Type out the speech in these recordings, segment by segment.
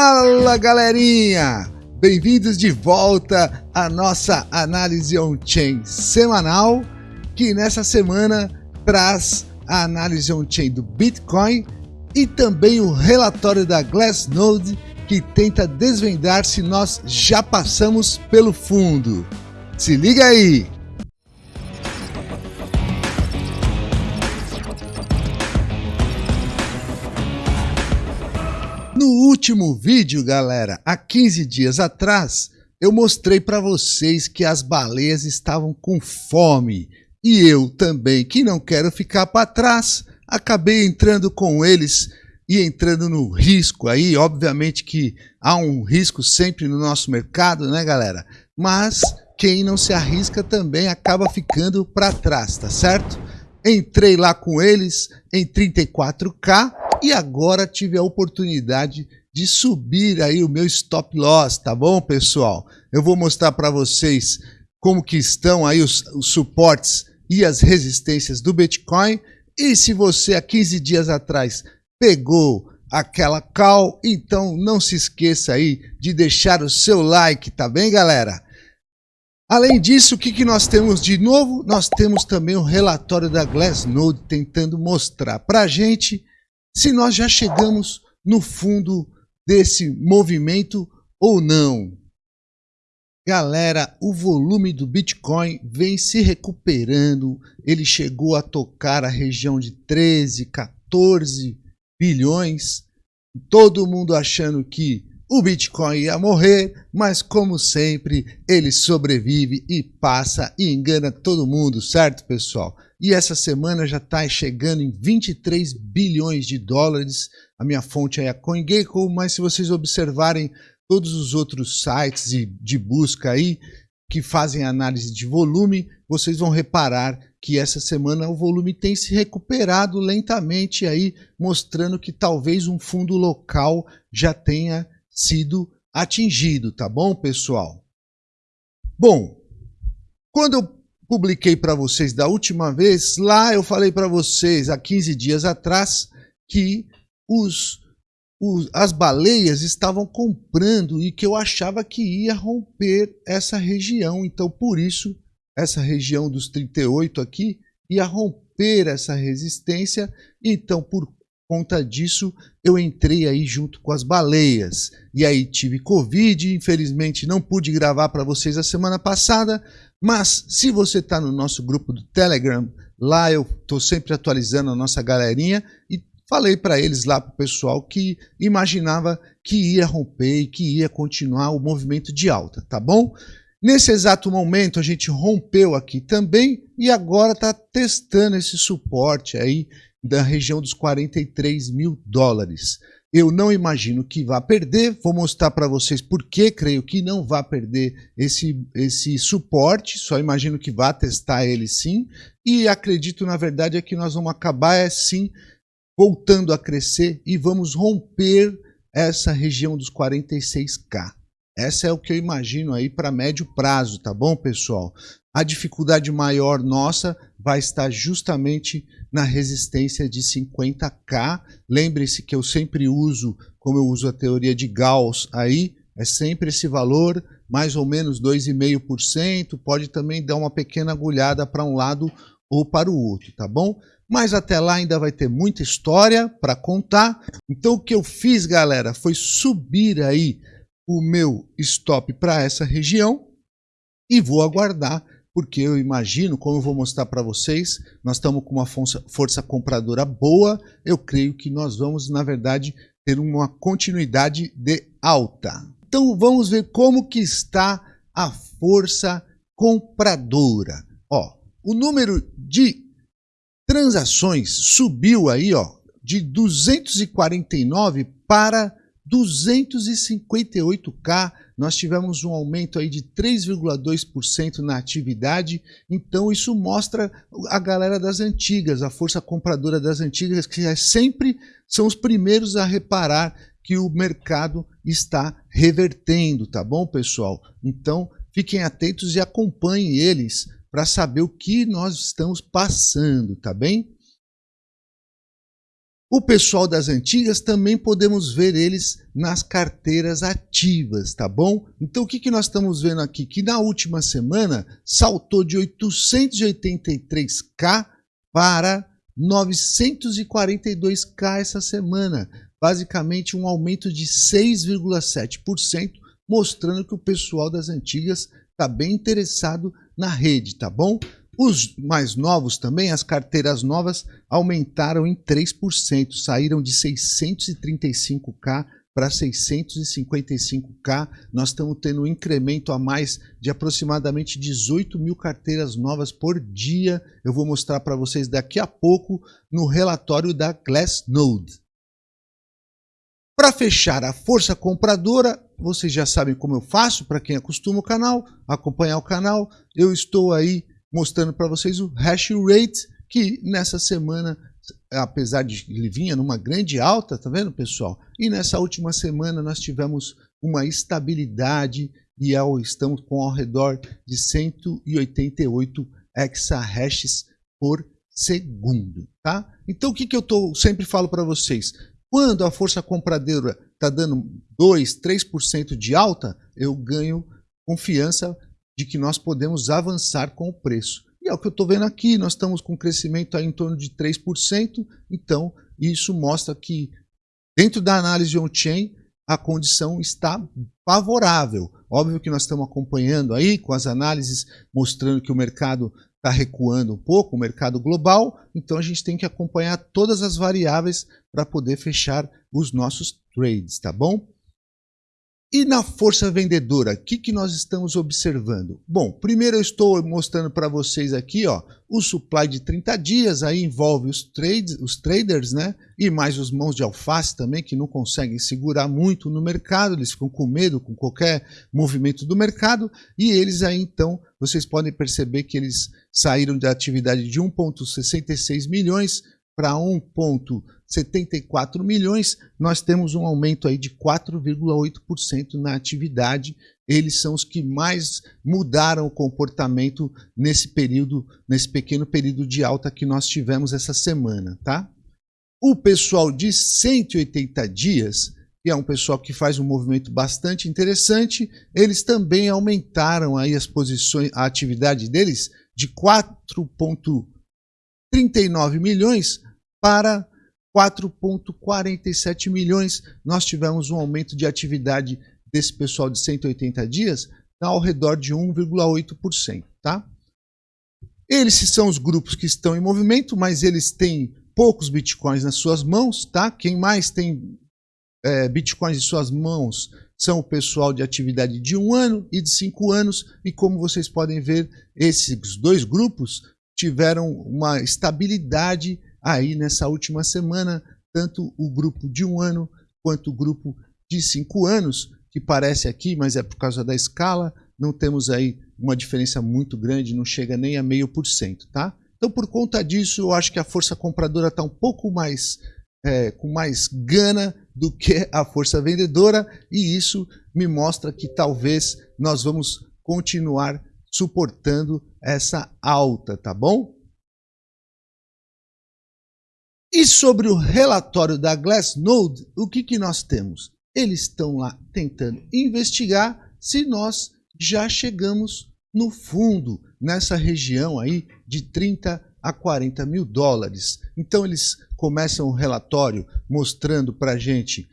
Fala galerinha! Bem-vindos de volta à nossa análise on-chain semanal, que nessa semana traz a análise on-chain do Bitcoin e também o relatório da Glassnode que tenta desvendar se nós já passamos pelo fundo. Se liga aí! No último vídeo, galera, há 15 dias atrás, eu mostrei para vocês que as baleias estavam com fome. E eu também, que não quero ficar para trás, acabei entrando com eles e entrando no risco aí. Obviamente que há um risco sempre no nosso mercado, né, galera? Mas quem não se arrisca também acaba ficando para trás, tá certo? Entrei lá com eles em 34K e agora tive a oportunidade de subir aí o meu stop loss, tá bom, pessoal? Eu vou mostrar para vocês como que estão aí os, os suportes e as resistências do Bitcoin. E se você há 15 dias atrás pegou aquela call, então não se esqueça aí de deixar o seu like, tá bem, galera? Além disso, o que, que nós temos de novo? Nós temos também o relatório da Glassnode tentando mostrar para a gente se nós já chegamos no fundo desse movimento ou não. Galera, o volume do Bitcoin vem se recuperando, ele chegou a tocar a região de 13, 14 bilhões, todo mundo achando que o Bitcoin ia morrer, mas como sempre, ele sobrevive e passa e engana todo mundo, certo, pessoal? E essa semana já está chegando em 23 bilhões de dólares. A minha fonte é a CoinGecko, mas se vocês observarem todos os outros sites de, de busca aí que fazem análise de volume, vocês vão reparar que essa semana o volume tem se recuperado lentamente aí, mostrando que talvez um fundo local já tenha sido atingido, tá bom, pessoal? Bom, quando eu publiquei para vocês da última vez, lá eu falei para vocês, há 15 dias atrás, que os, os, as baleias estavam comprando e que eu achava que ia romper essa região. Então, por isso, essa região dos 38 aqui ia romper essa resistência. Então, por conta disso, eu entrei aí junto com as baleias. E aí tive Covid, infelizmente não pude gravar para vocês a semana passada, mas se você está no nosso grupo do Telegram, lá eu estou sempre atualizando a nossa galerinha e falei para eles lá, para o pessoal, que imaginava que ia romper e que ia continuar o movimento de alta, tá bom? Nesse exato momento a gente rompeu aqui também e agora está testando esse suporte aí da região dos 43 mil dólares. Eu não imagino que vá perder, vou mostrar para vocês por que creio que não vai perder esse, esse suporte, só imagino que vá testar ele sim, e acredito na verdade é que nós vamos acabar é, sim voltando a crescer e vamos romper essa região dos 46k. Essa é o que eu imagino aí para médio prazo, tá bom, pessoal? A dificuldade maior nossa vai estar justamente na resistência de 50K. Lembre-se que eu sempre uso, como eu uso a teoria de Gauss aí, é sempre esse valor, mais ou menos 2,5%, pode também dar uma pequena agulhada para um lado ou para o outro, tá bom? Mas até lá ainda vai ter muita história para contar. Então o que eu fiz, galera, foi subir aí o meu stop para essa região e vou aguardar porque eu imagino, como eu vou mostrar para vocês, nós estamos com uma força, força compradora boa, eu creio que nós vamos, na verdade, ter uma continuidade de alta. Então vamos ver como que está a força compradora. Ó, o número de transações subiu aí, ó, de 249 para 258K, nós tivemos um aumento aí de 3,2% na atividade, então isso mostra a galera das antigas, a força compradora das antigas, que é sempre são os primeiros a reparar que o mercado está revertendo, tá bom, pessoal? Então, fiquem atentos e acompanhem eles para saber o que nós estamos passando, tá bem? O pessoal das antigas também podemos ver eles nas carteiras ativas, tá bom? Então o que, que nós estamos vendo aqui? Que na última semana saltou de 883k para 942k essa semana. Basicamente um aumento de 6,7%, mostrando que o pessoal das antigas está bem interessado na rede, tá bom? Os mais novos também, as carteiras novas, aumentaram em 3%, saíram de 635K para 655K. Nós estamos tendo um incremento a mais de aproximadamente 18 mil carteiras novas por dia. Eu vou mostrar para vocês daqui a pouco no relatório da Glassnode. Para fechar a força compradora, vocês já sabem como eu faço, para quem acostuma o canal, acompanhar o canal, eu estou aí mostrando para vocês o hash rate, que nessa semana, apesar de ele vinha numa grande alta, tá vendo pessoal? E nessa última semana nós tivemos uma estabilidade e estamos com ao redor de 188 exahashes por segundo, tá? Então o que, que eu tô, sempre falo para vocês? Quando a força compradora está dando 2, 3% de alta, eu ganho confiança de que nós podemos avançar com o preço. E é o que eu estou vendo aqui, nós estamos com um crescimento aí em torno de 3%, então isso mostra que dentro da análise on-chain a condição está favorável. Óbvio que nós estamos acompanhando aí com as análises mostrando que o mercado está recuando um pouco, o mercado global, então a gente tem que acompanhar todas as variáveis para poder fechar os nossos trades, tá bom? E na força vendedora, o que, que nós estamos observando? Bom, primeiro eu estou mostrando para vocês aqui ó, o supply de 30 dias, aí envolve os, trades, os traders né? e mais os mãos de alface também, que não conseguem segurar muito no mercado, eles ficam com medo com qualquer movimento do mercado, e eles aí então, vocês podem perceber que eles saíram da atividade de 1,66 milhões para 1,74 milhões, nós temos um aumento aí de 4,8% na atividade. Eles são os que mais mudaram o comportamento nesse período, nesse pequeno período de alta que nós tivemos essa semana, tá? O pessoal de 180 dias, que é um pessoal que faz um movimento bastante interessante, eles também aumentaram aí as posições, a atividade deles de 4,39 milhões para 4,47 milhões. Nós tivemos um aumento de atividade desse pessoal de 180 dias ao redor de 1,8%. Tá? Eles são os grupos que estão em movimento, mas eles têm poucos bitcoins nas suas mãos. Tá? Quem mais tem é, bitcoins em suas mãos são o pessoal de atividade de um ano e de cinco anos. E como vocês podem ver, esses dois grupos tiveram uma estabilidade aí nessa última semana, tanto o grupo de um ano quanto o grupo de cinco anos, que parece aqui, mas é por causa da escala, não temos aí uma diferença muito grande, não chega nem a meio por cento, tá? Então, por conta disso, eu acho que a força compradora está um pouco mais é, com mais gana do que a força vendedora e isso me mostra que talvez nós vamos continuar suportando essa alta, tá bom? E sobre o relatório da Glassnode, o que, que nós temos? Eles estão lá tentando investigar se nós já chegamos no fundo, nessa região aí de 30 a 40 mil dólares. Então eles começam o relatório mostrando para a gente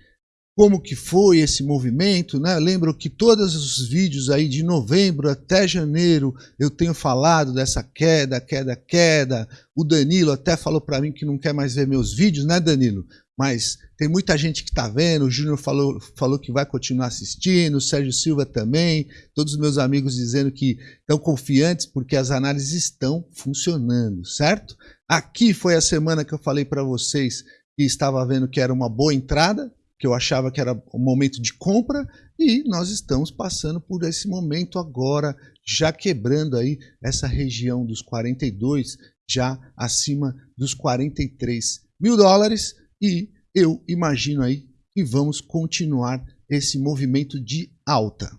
como que foi esse movimento, né? Lembro que todos os vídeos aí de novembro até janeiro eu tenho falado dessa queda, queda, queda. O Danilo até falou para mim que não quer mais ver meus vídeos, né, Danilo? Mas tem muita gente que está vendo, o Júnior falou, falou que vai continuar assistindo, o Sérgio Silva também, todos os meus amigos dizendo que estão confiantes porque as análises estão funcionando, certo? Aqui foi a semana que eu falei para vocês que estava vendo que era uma boa entrada, que eu achava que era o momento de compra e nós estamos passando por esse momento agora, já quebrando aí essa região dos 42, já acima dos 43 mil dólares e eu imagino aí que vamos continuar esse movimento de alta.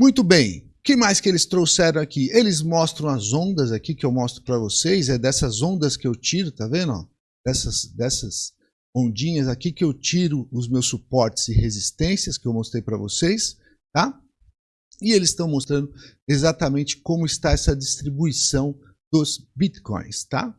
Muito bem, que mais que eles trouxeram aqui? Eles mostram as ondas aqui que eu mostro para vocês, é dessas ondas que eu tiro, tá vendo? dessas, dessas ondinhas aqui que eu tiro os meus suportes e resistências que eu mostrei para vocês, tá? E eles estão mostrando exatamente como está essa distribuição dos bitcoins, tá?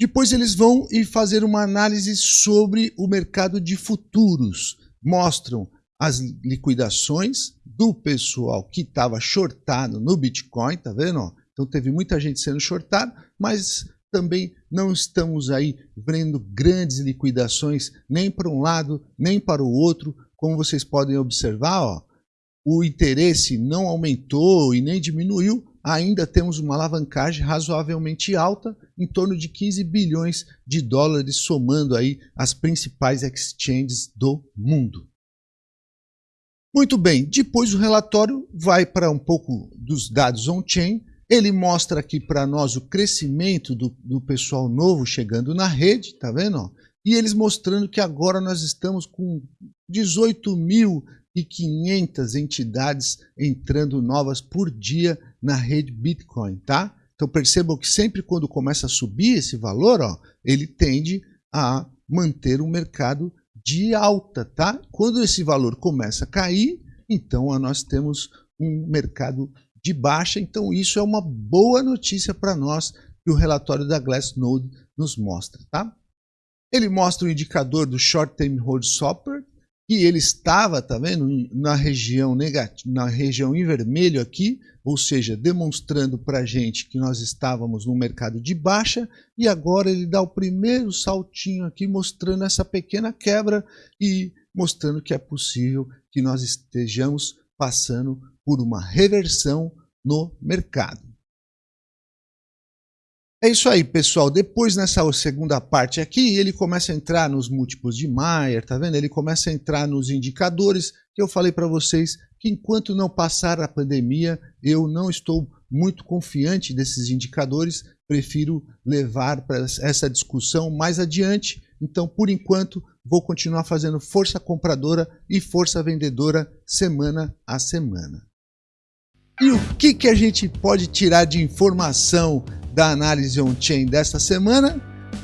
Depois eles vão e fazer uma análise sobre o mercado de futuros. Mostram as liquidações do pessoal que estava shortado no Bitcoin, tá vendo? Então teve muita gente sendo shortada, mas também não estamos aí vendo grandes liquidações nem para um lado, nem para o outro. Como vocês podem observar, ó, o interesse não aumentou e nem diminuiu, ainda temos uma alavancagem razoavelmente alta, em torno de 15 bilhões de dólares, somando aí as principais exchanges do mundo. Muito bem, depois o relatório vai para um pouco dos dados on-chain, ele mostra aqui para nós o crescimento do, do, pessoal novo chegando na rede, tá vendo? E eles mostrando que agora nós estamos com 18.500 entidades entrando novas por dia na rede Bitcoin, tá? Então percebam que sempre quando começa a subir esse valor, ó, ele tende a manter o mercado de alta, tá? Quando esse valor começa a cair, então nós temos um mercado de baixa, então isso é uma boa notícia para nós que o relatório da Glassnode nos mostra. Tá? Ele mostra o indicador do Short Term Hold Swapper, que ele estava, tá vendo, na região negativa, na região em vermelho aqui, ou seja, demonstrando para a gente que nós estávamos no mercado de baixa, e agora ele dá o primeiro saltinho aqui, mostrando essa pequena quebra e mostrando que é possível que nós estejamos passando por uma reversão no mercado. É isso aí, pessoal. Depois, nessa segunda parte aqui, ele começa a entrar nos múltiplos de Mayer, tá vendo? Ele começa a entrar nos indicadores que eu falei para vocês que enquanto não passar a pandemia, eu não estou muito confiante desses indicadores, prefiro levar para essa discussão mais adiante. Então, por enquanto, vou continuar fazendo força compradora e força vendedora semana a semana. E o que, que a gente pode tirar de informação da análise on-chain desta semana?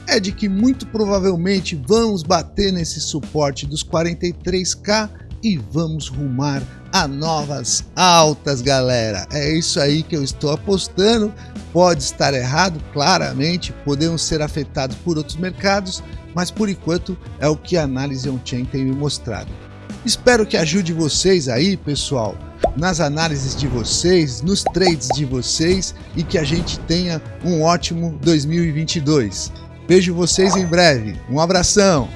É de que muito provavelmente vamos bater nesse suporte dos 43k e vamos rumar a novas altas, galera. É isso aí que eu estou apostando. Pode estar errado, claramente, podemos ser afetados por outros mercados, mas por enquanto é o que a análise on-chain tem me mostrado. Espero que ajude vocês aí, pessoal, nas análises de vocês, nos trades de vocês e que a gente tenha um ótimo 2022. Vejo vocês em breve. Um abração!